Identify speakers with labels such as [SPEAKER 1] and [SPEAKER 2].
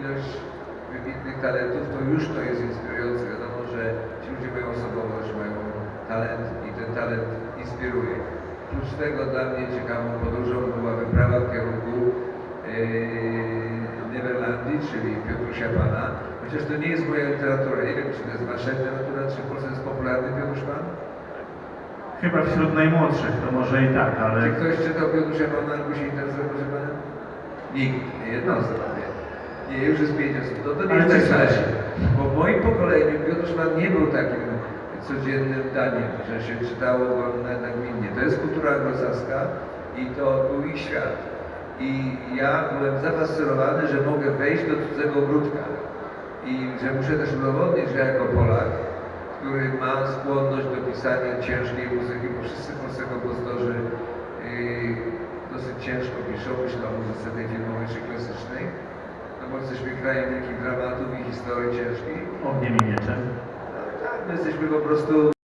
[SPEAKER 1] ilość wybitnych talentów, to już to jest inspirujące. Wiadomo, że ci ludzie mają osobowość, mają talent i ten talent inspiruje. Oprócz tego dla mnie ciekawą podróżą była wyprawa w kierunku yy, Neverlandii, czyli Piotrusia Pana. Chociaż to nie jest moja literatura. Nie wiem, czy to jest wasza literatura, czy w Polsce jest popularny Piotruś Pan?
[SPEAKER 2] Chyba wśród najmłodszych to może i tak, ale
[SPEAKER 1] Czy ktoś czytał Piotrusia Pana albo się interesuje, proszę Pana? Nikt, nie jedno osoba, nie. Już jest pięć osób. No to nie jest tak źle. Bo w moim pokoleniu Piotruś Pan nie był takim codziennym daniem, że się czytało go na- nagminnie. To jest kultura anglosaska i to był ich świat. I ja byłem zafascynowany, że mogę wejść do cudzego ogródka i że muszę też udowodnić, że jako Polak, który ma skłonność do pisania ciężkiej muzyki, bo wszyscy polscy kompozytorzy yy, dosyć ciężko piszą, myślę o muzyce tej filmowej czy klasycznej, no bo jesteśmy krajem wielkich dramatów i historii ciężkiej.
[SPEAKER 2] ogniem i mieczem.
[SPEAKER 1] No, tak, my jesteśmy po prostu